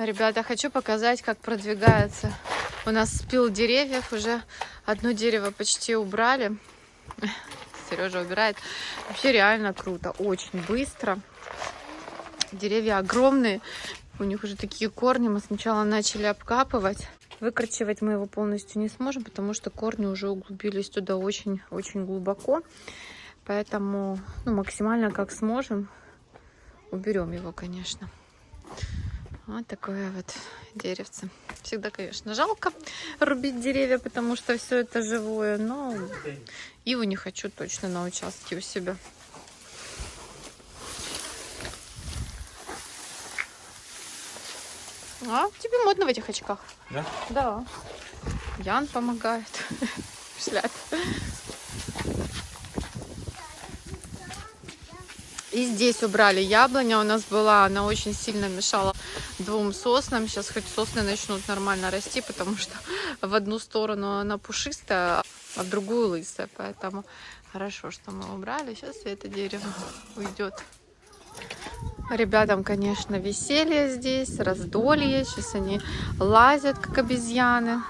Ребята, хочу показать, как продвигается. У нас спил деревьев, уже одно дерево почти убрали. Сережа убирает. Вообще реально круто, очень быстро. Деревья огромные, у них уже такие корни. Мы сначала начали обкапывать. Выкорчевать мы его полностью не сможем, потому что корни уже углубились туда очень-очень глубоко. Поэтому ну, максимально как сможем уберем его, конечно. Вот такое вот деревце. Всегда, конечно, жалко рубить деревья, потому что все это живое, но иву не хочу точно на участке у себя. А, тебе модно в этих очках. Да? Да. Ян помогает. Шляп. И здесь убрали яблоня у нас была, она очень сильно мешала двум соснам. Сейчас хоть сосны начнут нормально расти, потому что в одну сторону она пушистая, а в другую лысая. Поэтому хорошо, что мы убрали. Сейчас это дерево уйдет. Ребятам, конечно, веселье здесь, раздолье. Сейчас они лазят, как обезьяны.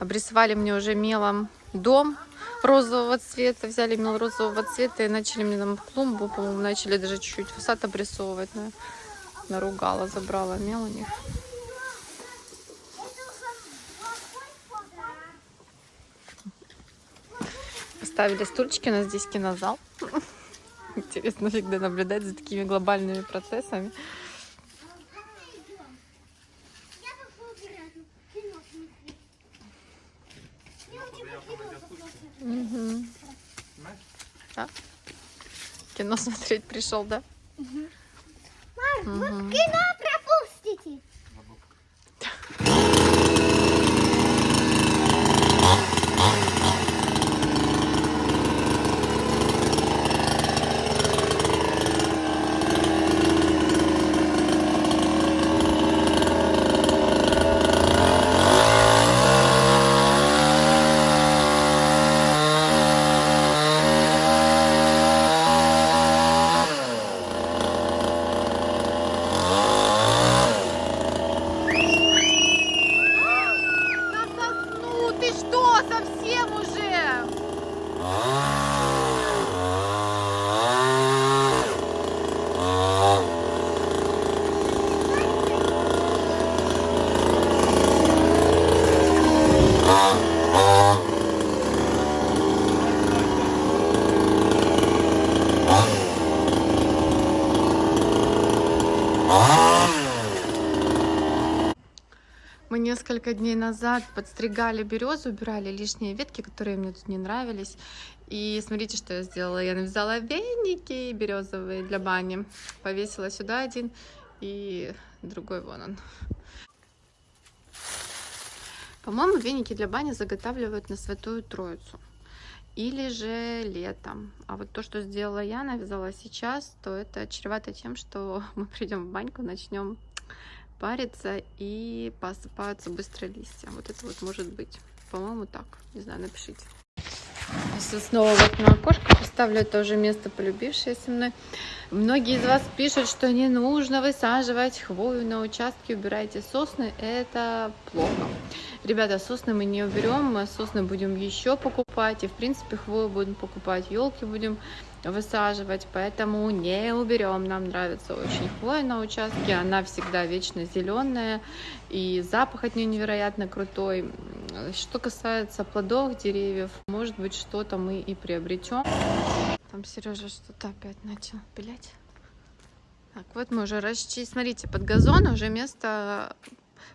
Обрисовали мне уже мелом дом розового цвета. Взяли мел розового цвета и начали мне там клумбу, по-моему, начали даже чуть-чуть фасад обрисовывать. Но наругала, забрала мел у них. Поставили стульчики, у нас здесь кинозал. Интересно всегда наблюдать за такими глобальными процессами. Да? Кино смотреть пришел, да? Угу. Мам, угу. вот кино пропустите. Несколько дней назад подстригали березу, убирали лишние ветки, которые мне тут не нравились. И смотрите, что я сделала. Я навязала веники березовые для бани. Повесила сюда один и другой вон он. По-моему, веники для бани заготавливают на Святую Троицу. Или же летом. А вот то, что сделала я, навязала сейчас, то это чревато тем, что мы придем в баньку, начнем парится и посыпаются быстро листья. Вот это вот может быть. По-моему, так. Не знаю, напишите. Сейчас снова вот на окошко поставлю тоже место, полюбившееся мной. Многие из вас пишут, что не нужно высаживать хвою на участке, убирайте сосны. Это плохо. Ребята, сосны мы не уберем, мы сосны будем еще покупать. И, в принципе, хвою будем покупать, елки будем высаживать, поэтому не уберем. Нам нравится очень хвоя на участке, она всегда вечно зеленая, и запах от нее невероятно крутой. Что касается плодов деревьев, может быть, что-то мы и приобретем. Там Сережа что-то опять начал пилять. Так, вот мы уже расчистили. Смотрите, под газон уже место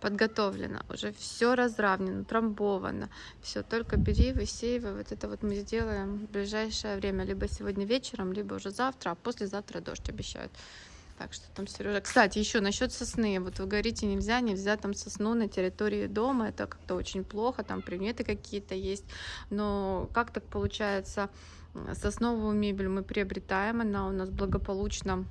подготовлено, уже все разравнено, трамбовано. Все, только бери, высеивай. Вот это вот мы сделаем в ближайшее время, либо сегодня вечером, либо уже завтра, а послезавтра дождь обещают. Так что там Сережа. Кстати, еще насчет сосны. Вот вы говорите, нельзя, нельзя там сосну на территории дома. Это как-то очень плохо, там приметы какие-то есть. Но как так получается, сосновую мебель мы приобретаем, она у нас благополучно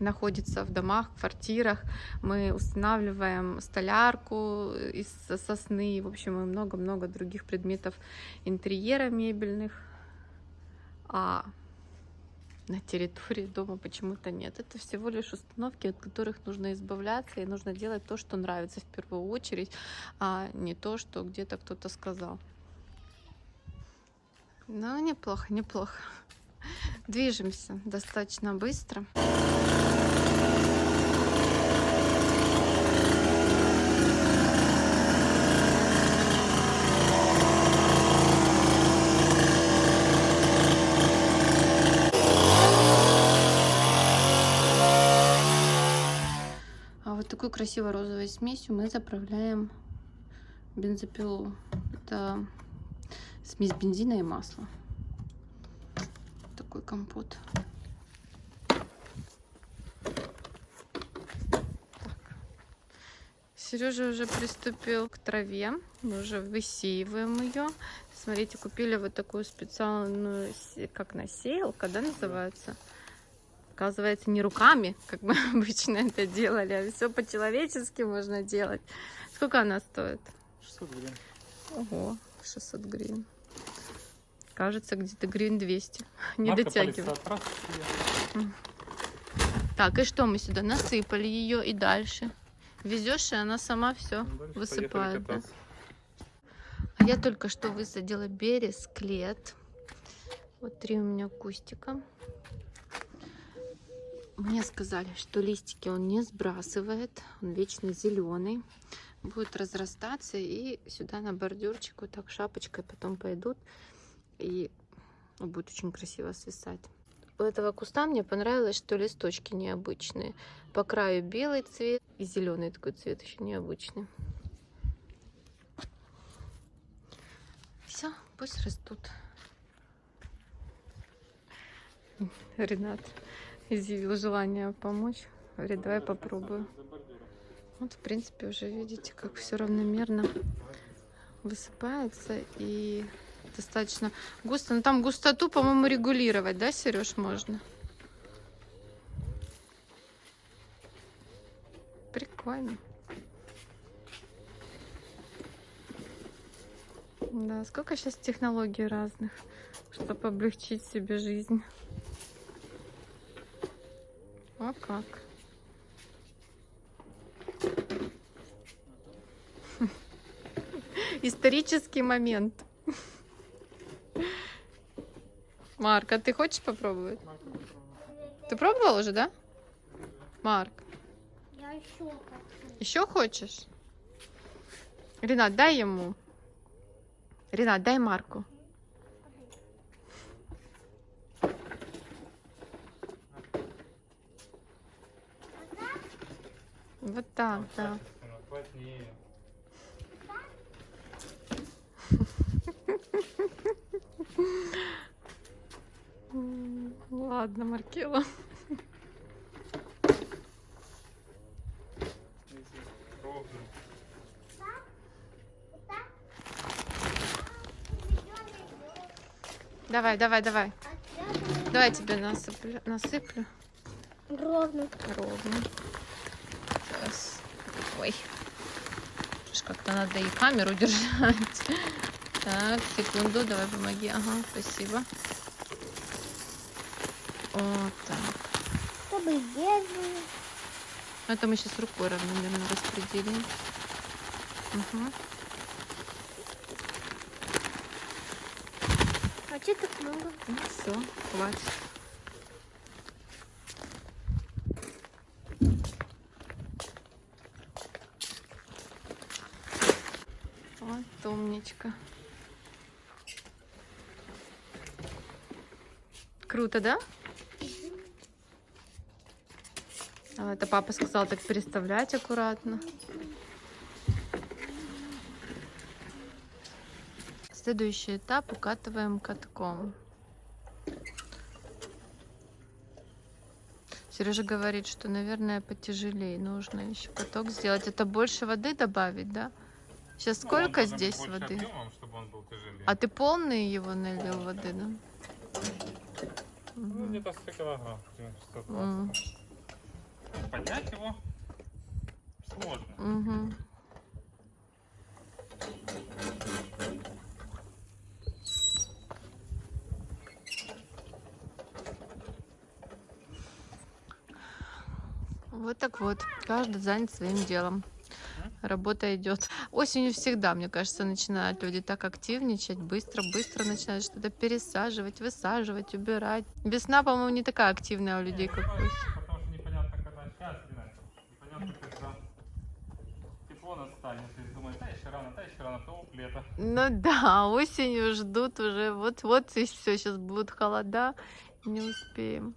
находится в домах, квартирах. Мы устанавливаем столярку из сосны, в общем, и много-много других предметов интерьера мебельных. А на территории дома почему-то нет. Это всего лишь установки, от которых нужно избавляться, и нужно делать то, что нравится в первую очередь, а не то, что где-то кто-то сказал. Ну, неплохо, неплохо. Движемся достаточно быстро. А вот такой красивой розовой смесью мы заправляем бензопилу. Это смесь бензина и масла. Такой компот. Сережа уже приступил к траве. Мы уже высеиваем ее. Смотрите, купили вот такую специальную, как насеялка, да, называется? Оказывается, не руками, как мы обычно это делали, а все по-человечески можно делать. Сколько она стоит? 600 гривен. Ого, 600 гривен. Кажется, где-то гривен 200. Не Марка дотягивает. Так, и что мы сюда насыпали ее и дальше? Везешь, и она сама все Дальше поехали высыпает. Да? А я только что высадила берез, клет. Вот три у меня кустика. Мне сказали, что листики он не сбрасывает, он вечно зеленый. Будет разрастаться и сюда на бордюрчик вот так шапочкой потом пойдут. И будет очень красиво свисать. У этого куста мне понравилось, что листочки необычные. По краю белый цвет и зеленый такой цвет еще необычный. Все, пусть растут. Ренат изъявил желание помочь. Говорит, давай попробую. Вот, в принципе, уже видите, как все равномерно высыпается и достаточно густо. Но там густоту, по-моему, регулировать, да, Сереж, можно? Прикольно. Да, сколько сейчас технологий разных, чтобы облегчить себе жизнь. О как. Исторический момент. Марк, а ты хочешь попробовать? Ты пробовал уже, да? Марк, Я еще хочу. еще хочешь? Ренат, дай ему. Ренат, дай Марку. Вот так, да. Плотнее. Ладно, Маркела. Давай, давай, давай. Давай тебе насыплю. насыплю. Ровно. Ровно. Ой. Как-то надо и камеру держать. Так, секунду, давай помоги. Ага, спасибо. Вот так. Чтобы бедные. Это мы сейчас рукой равномерно распределим. Угу. А что так много? Ну все, хватит. Вот. Круто, да? А, это папа сказал так переставлять аккуратно. Следующий этап укатываем катком. Сережа говорит, что, наверное, потяжелее нужно еще каток сделать. Это больше воды добавить, да? Сейчас ну, сколько он, здесь воды? Объемом, чтобы он был. А ты полный его налил воды, да? Ну, где-то 100 килограмм, 120. Поднять его сложно. Угу. Вот так вот, каждый занят своим делом. Работа идет. Осенью всегда, мне кажется, начинают люди так активничать, быстро-быстро начинают что-то пересаживать, высаживать, убирать. Весна, по-моему, не такая активная у людей, как осень. Потому что непонятно, когда сейчас, непонятно, когда тепло настанет. И думаешь, да, еще рано, да, еще рано, то лето. Ну да, осенью ждут уже, вот-вот и все, сейчас будут холода, не успеем.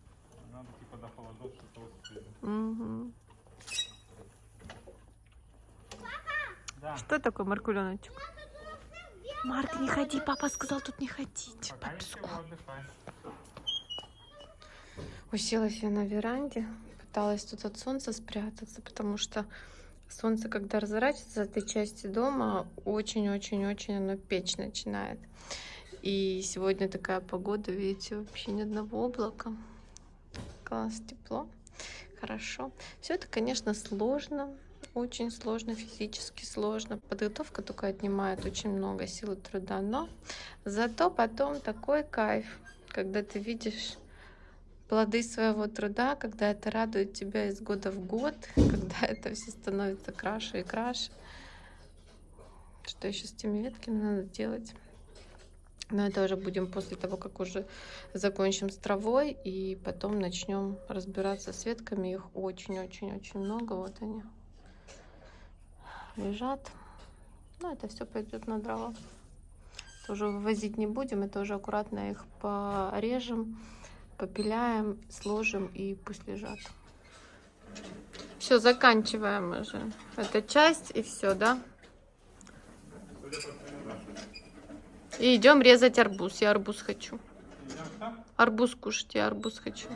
Надо типа до холодов что-то успеть. Мгм. Да. Что такое маркуленочек? Марк, не ходи, папа сказал тут не ходить. Ничего, отдыхай. Уселась я на веранде, пыталась тут от солнца спрятаться, потому что солнце, когда разворачивается в этой части дома, очень-очень-очень оно печь начинает. И сегодня такая погода, видите, вообще ни одного облака. Класс, тепло, хорошо. Все это, конечно, сложно, очень сложно, физически сложно. Подготовка только отнимает очень много сил и труда, но зато потом такой кайф, когда ты видишь плоды своего труда, когда это радует тебя из года в год, когда это все становится краше и краше. Что еще с теми ветками надо делать? Но это уже будем после того, как уже закончим с травой, и потом начнем разбираться с ветками. Их очень-очень-очень много. Вот они лежат. Ну, это все пойдет на дрова. Тоже вывозить не будем, это уже аккуратно их порежем попиляем, сложим и пусть лежат. Все, заканчиваем уже эту часть и все, да? И идем резать арбуз. Я арбуз хочу. Арбуз кушать, я арбуз хочу.